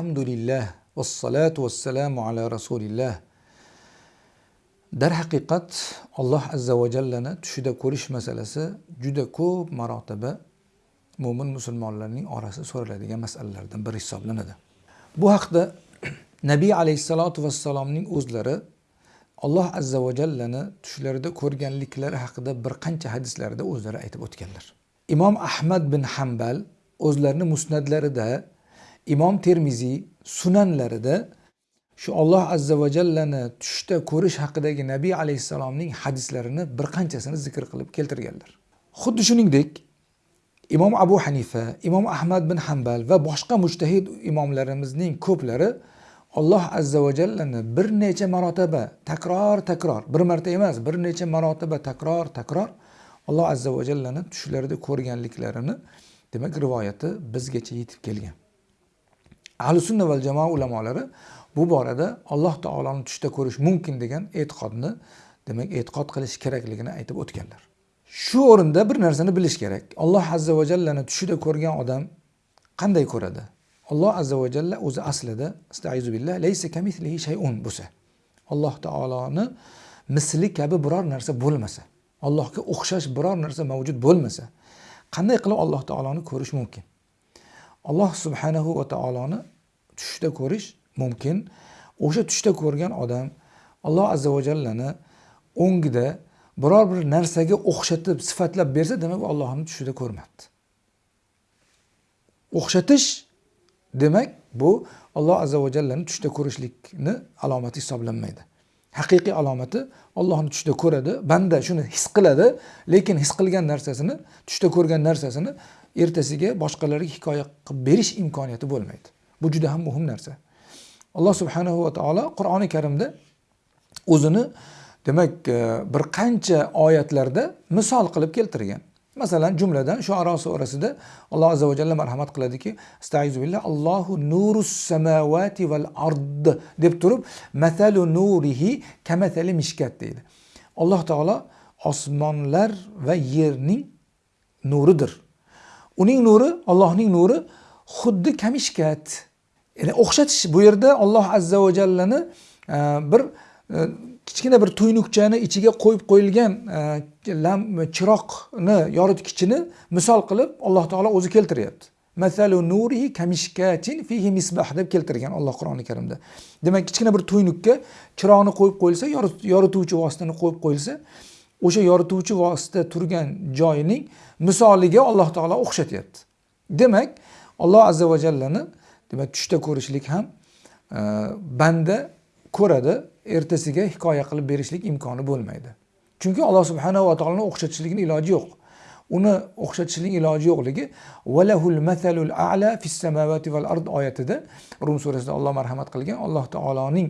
Alhamdulillah vassalatu vassalamu ala rasulillah. Darhaqiqat Alloh azza va jallani tushida ko'rish masalasi juda ko'p marotaba mo'min musulmonlarning orasida so'raladigan masalalardan biri hisoblanadi. Bu haqda Nabiy alayhissalotu vassalomning o'zlari Alloh azza va jallani tushlarida ko'rganliklari haqida bir qancha hadislarda o'zlari aytib o'tganlar. Imom Ahmad bin Hanbal o'zlarining musnadlarida, Imom Termiziy sunanlarida shu Alloh azza va jallani tushda ko'rish haqidagi Nabiy alayhissalomning hadislarini bir qanchasini zikr qilib keltirganlar. Xuddi shuningdek Imom Abu Hanifa, Imom Ahmad bin Hanbal va boshqa mujtahid imomlarimizning ko'plari Alloh azza va jallani bir necha marotaba takror takror, bir marta emas, bir necha marotaba takror takror Alloh azza va jallani tushlarida ko'rganliklarini demak rivoyati bizgacha yetib kelgan. Ahli sunna val jamoa ulamolari bu borada Alloh taoloni tushda ko'rish mumkin degan e'tiqodni demak e'tiqod qilish kerakligini aytib o'tganlar. Shu o'rinda bir narsani bilish kerak. Alloh azza va jallani tushida ko'rgan odam qanday ko'radi? Alloh azza va jalla o'zi aslida astaizu billah laysa kamithlihi shay'un bo'lsa. Alloh taoloni misli kabi biror narsa bo'lmasa, Allohga o'xshash biror narsa mavjud bo'lmasa, qanday qilib Alloh taoloni ko'rish mumkin? Alloh subhanahu va taoloni tushda ko'rish mumkin. O'sha tushda ko'rgan odam Alloh azza va jallani o'ngida biror bir narsaga o'xshatib sifatlab bersa, demak Allohni tushida ko'rmadi. O'xshatish demak bu Alloh azza va jallani tushda ko'rishlikni alomati hisoblanmaydi. Haqiqiy alomati Allohni tushda ko'radi, banda shuni his qiladi, lekin his qilgan narsasini, tushda ko'rgan narsasini ertasiga boshqalarga hikoya qilib berish imkoniyati bo'lmaydi. Bu juda ham muhim narsa. Alloh subhanahu va taolo Qur'oni Karimda o'zini demak e, bir qancha oyatlarda misol qilib keltirgan. Masalan, jumladan Shu'ara surasida Alloh azza va jalla marhamat qiladiki, Astaizu billah Allohu nurus samawati val ard deb turib, matalu nurihi kamatali mishkat deydi. Alloh taolo osmonlar va yerning nuridir. Uning nuri, Allohning nuri xuddi kamishkat. Ya'ni o'xshatish bu yerda Alloh azza va jallani e, bir e, kichkina bir tuynukchani ichiga qo'yib qo'yilgan e, chiroqni yoritgichini misol qilib Alloh taolo o'zi keltiryapti. Masalu nurihi kamishkatin fihi misbah deb keltirgan Alloh Qur'oni Karimda. Demak, kichkina bir tuynukka chiroqni qo'yib qo'yilsa, yorituvchi vositani qo'yib qo'yilsa, o'sha yorituvchi vosita turgan joyining misoliga Alloh taolo o'xshatyapti. Demak, Alloh azza va jallani demak tushda ko'rishlik ham e, banda ko'radi, ertasiga hikoya qilib berishlik imkoni bo'lmaydi. Chunki Alloh subhanahu va taoloni o'xshatishlikni iloji yo'q. Uni o'xshatishning iloji yo'qligi valahul masalul a'la fis samawati val ard oyatida Rum surasida Alloh marhamat qilgan Alloh taoloning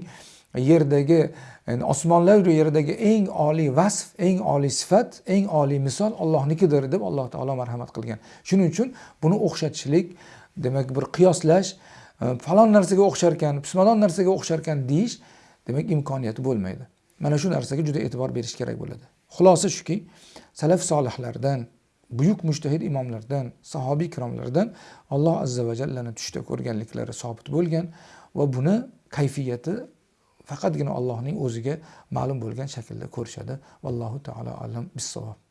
yerdagi yani osmonlar yerdagi eng oliy vasf, eng oliy sifat, eng oliy misol Allohnikidir deb Alloh taolo marhamat qilgan. Shuning uchun buni o'xshatishlik, demak bir qiyoslash, e, falon narsaga o'xshar ekan, pismadon narsaga o'xshar ekan deyish demak imkoniyati bo'lmaydi. Mana shu narsaga juda e'tibor berish kerak bo'ladi. Xulosa shuki, salaf solihlardan, buyuk mujtahid imomlardan, sahobiy ikromlardan Alloh azza va jallani tushda ko'rganliklari sobit bo'lgan va buni kayfiyati faqatgina Allohning o'ziga ma'lum bo'lgan shaklda ko'rishadi. Vallohu taolo alam bisavob